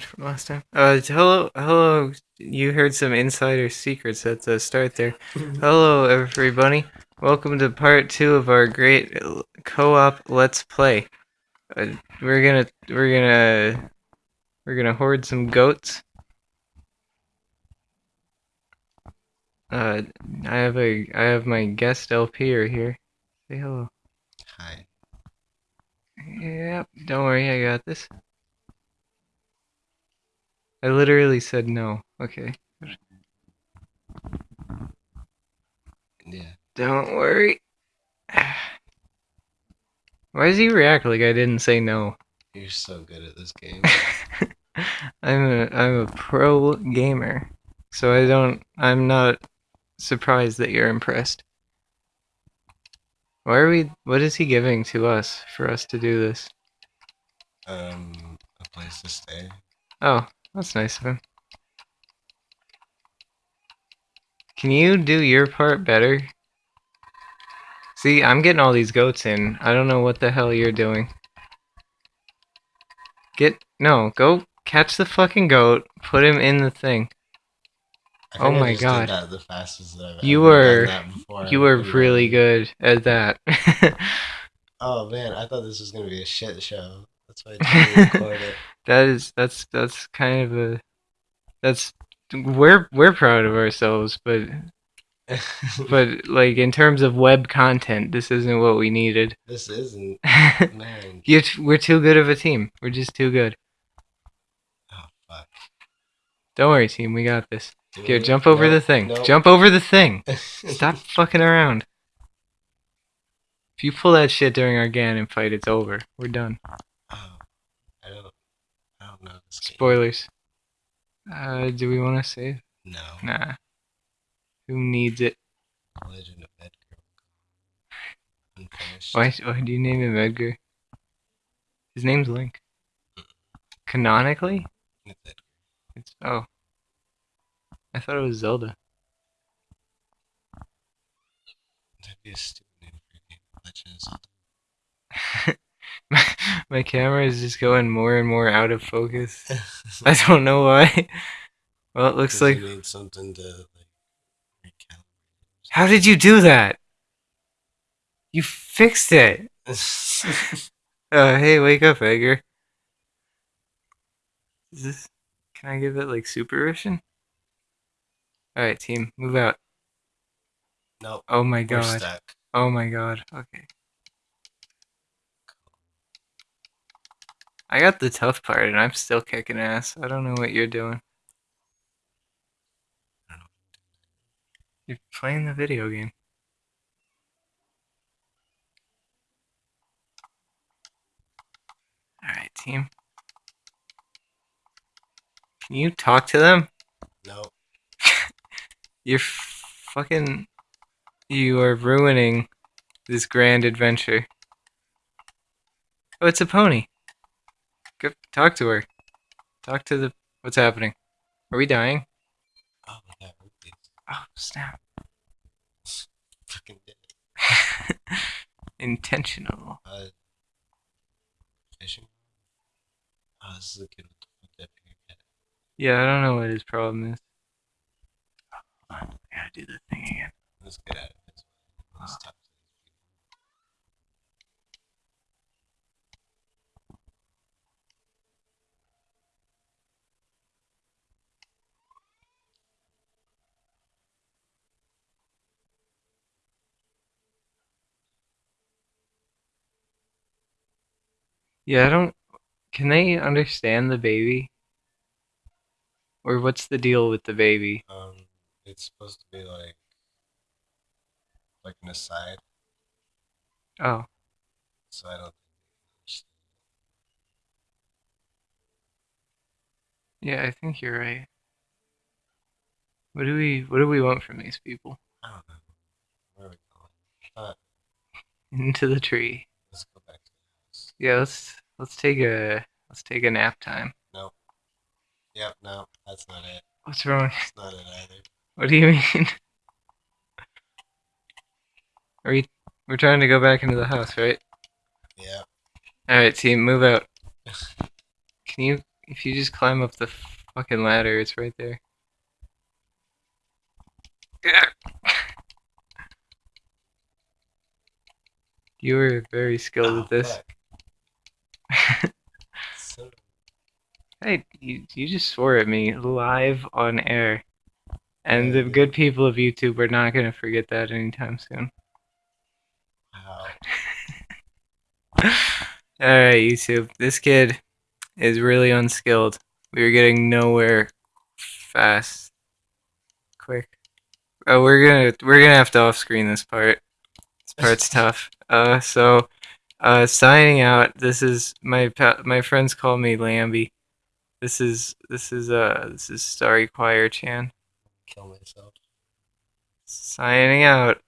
from last time. Uh, hello, hello. You heard some insider secrets at the start there. hello, everybody. Welcome to part two of our great co-op Let's Play. Uh, we're gonna, we're gonna, we're gonna hoard some goats. Uh, I have a, I have my guest LP right here. Say hello. Hi. Yep. Don't worry, I got this. I literally said no. Okay. Yeah. Don't worry. Why does he react like I didn't say no? You're so good at this game. I'm a I'm a pro gamer, so I don't. I'm not surprised that you're impressed. Why are we? What is he giving to us for us to do this? Um, a place to stay. Oh, that's nice of him. Can you do your part better? See, I'm getting all these goats in. I don't know what the hell you're doing. Get no, go catch the fucking goat, put him in the thing. Oh my God. The fastest You were- done that before. You were really good at that. Oh man, I thought this was gonna be a shit show. That's why I didn't record it. That is that's that's kind of a that's we're we're proud of ourselves, but but like in terms of web content, this isn't what we needed. this isn't. Man. you t- we're too good of a team. We're just too good. Oh fuck. Don't worry, team. We got this. Do Here, jump over Nope, the thing. nope. Jump over the thing. Stop fucking around. If you pull that shit during our Ganon fight, it's over. We're done. Oh, I don't. I don't know this game. Spoilers. Uh, do we want to save? No. Nah. Who needs it? Legend of Edgar. Why, why do you name him Edgar? His name's Link. Canonically? It's Edgar. It's oh. I thought it was Zelda. That'd be a stupid name for a game. Legend of Zelda. my, camera is just going more and more out of focus. I don't know why. Well, it looks like. you need something to like. How did you do that? You fixed it. Uh, hey, wake up, Edgar. Is this? Can I give it like supervision? All right, team, move out. nope. Oh my god. Oh my god. Okay. I got the tough part and I'm still kicking ass. I don't know what you're doing. I don't know. You're playing the video game. Alright, team. Can you talk to them? No. You're fucking. You are ruining this grand adventure. Oh, it's a pony. Talk to her. Talk to the. What's happening? Are we dying? Oh my god. Oh, snap. Fucking it. Intentional. Uh, fishing. Oh, this is a kid with the foot dip in your head. Yeah, I don't know what his problem is. Oh. I gotta do the thing again. Let's get out of this. Let's talk Yeah, I don't. Can they understand the baby? Or what's the deal with the baby? Um, it's supposed to be like, like an aside, Oh, so I don't think they understand. yeah, I think you're right. What do we What do we want from these people? I don't know. Where are we going? Into the tree. let's go back to the house. Yeah, let's let's take a let's take a nap time. Nope. Yep, no, that's not it. What's wrong? That's not it either. What do you mean? Are we we're trying to go back into the house, right? Yeah. All right, team, move out. Can you if you just climb up the fucking ladder, it's right there. You were very skilled Oh, at this. fuck. Son of a- Hey, you, you just swore at me live on air. And the good people of YouTube are not going to forget that anytime soon. Wow. Alright, YouTube. This kid is really unskilled. We were getting nowhere fast. Quick. Oh, we're gonna we're gonna have to off screen this part. This part's tough. Uh so uh signing out. This is my my friends call me Lambie. This is this is uh this is Starry Choir Chan. Kill myself. Signing out.